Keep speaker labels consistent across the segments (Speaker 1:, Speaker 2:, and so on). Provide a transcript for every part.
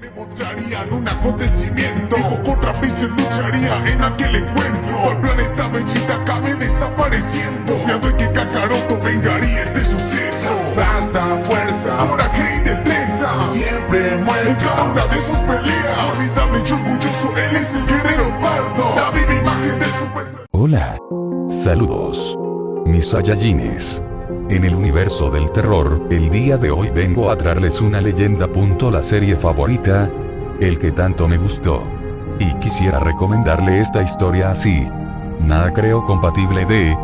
Speaker 1: me mostrarían un acontecimiento. Dijo contra Freezer lucharía en aquel encuentro. El planeta Vegeta acabe desapareciendo. Confiando en que Kakaroto vengaría este suceso. Hasta fuerza, coraje y destreza. Siempre muere en cada una de sus peleas. Formidable y orgulloso, él es el guerrero pardo. La viva imagen del super
Speaker 2: Hola. Saludos. Mis Saiyajines. En el universo del terror, el día de hoy vengo a traerles una leyenda. La serie favorita, el que tanto me gustó. Y quisiera recomendarle esta historia así. Nada creo compatible de...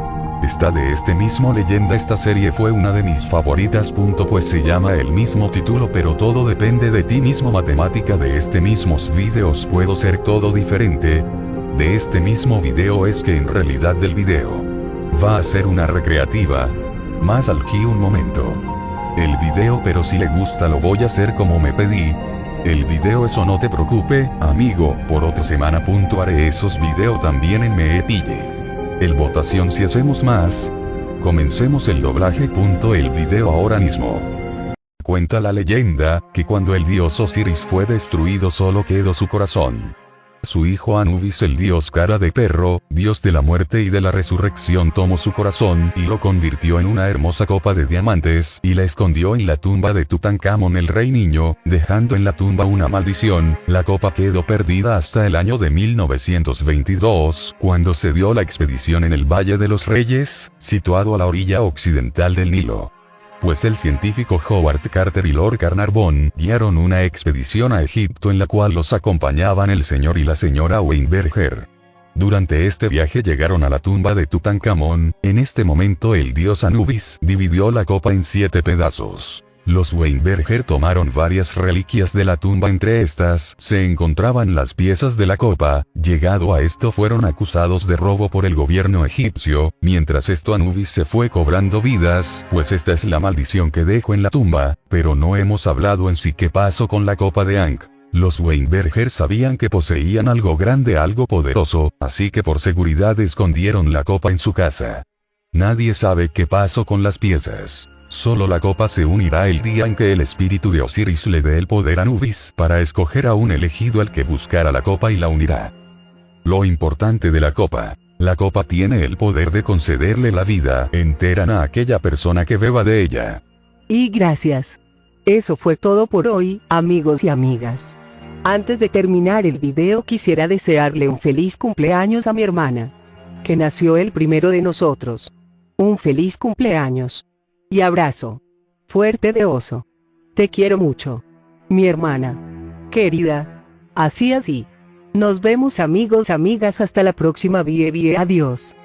Speaker 2: Esta de este mismo leyenda esta serie fue una de mis favoritas. Pues se llama el mismo título pero todo depende de ti mismo matemática de este mismos videos puedo ser todo diferente. De este mismo video es que en realidad del video. Va a ser una recreativa, más aquí un momento. El video pero si le gusta lo voy a hacer como me pedí. El video eso no te preocupe, amigo, por otra semana. Punto haré esos video también en me pille. El votación si hacemos más. Comencemos el doblaje. El video ahora mismo. Cuenta la leyenda, que cuando el dios Osiris fue destruido solo quedó su corazón. Su hijo Anubis el dios cara de perro, dios de la muerte y de la resurrección tomó su corazón y lo convirtió en una hermosa copa de diamantes y la escondió en la tumba de Tutankamón el rey niño, dejando en la tumba una maldición, la copa quedó perdida hasta el año de 1922, cuando se dio la expedición en el Valle de los Reyes, situado a la orilla occidental del Nilo pues el científico Howard Carter y Lord Carnarvon guiaron una expedición a Egipto en la cual los acompañaban el señor y la señora Weinberger. Durante este viaje llegaron a la tumba de Tutankamón, en este momento el dios Anubis dividió la copa en siete pedazos. Los Weinberger tomaron varias reliquias de la tumba entre estas se encontraban las piezas de la copa, llegado a esto fueron acusados de robo por el gobierno egipcio, mientras esto Anubis se fue cobrando vidas, pues esta es la maldición que dejó en la tumba, pero no hemos hablado en sí qué pasó con la copa de Ankh. Los Weinberger sabían que poseían algo grande, algo poderoso, así que por seguridad escondieron la copa en su casa. Nadie sabe qué pasó con las piezas. Solo la copa se unirá el día en que el espíritu de Osiris le dé el poder a Nubis para escoger a un elegido al que buscará la copa y la unirá. Lo importante de la copa. La copa tiene el poder de concederle la vida entera a aquella persona que beba de ella.
Speaker 3: Y gracias. Eso fue todo por hoy, amigos y amigas. Antes de terminar el video quisiera desearle un feliz cumpleaños a mi hermana. Que nació el primero de nosotros. Un feliz cumpleaños y abrazo. Fuerte de oso. Te quiero mucho. Mi hermana. Querida. Así así. Nos vemos amigos amigas hasta la próxima vie vie adiós.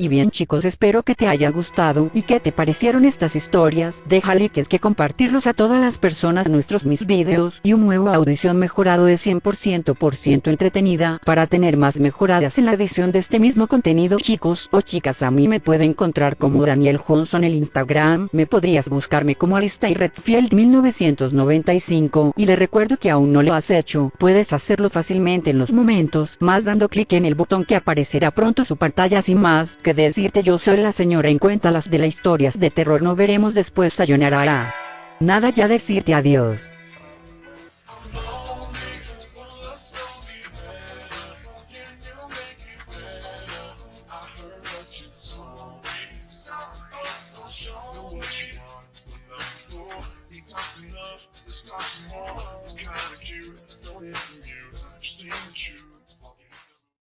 Speaker 4: Y bien chicos espero que te haya gustado y que te parecieron estas historias, déjale que es que compartirlos a todas las personas. Nuestros mis videos y un nuevo audición mejorado de 100% por ciento entretenida. Para tener más mejoradas en la edición de este mismo contenido chicos o chicas a mí me pueden encontrar como Daniel Johnson en el Instagram, me podrías buscarme como Alistair Redfield 1995 y le recuerdo que aún no lo has hecho, puedes hacerlo fácilmente en los momentos más dando clic en el botón que aparecerá pronto su pantalla. Sin más que decirte yo soy la señora en cuenta las de las historias de terror no veremos después sayonara. Nada ya decirte adiós.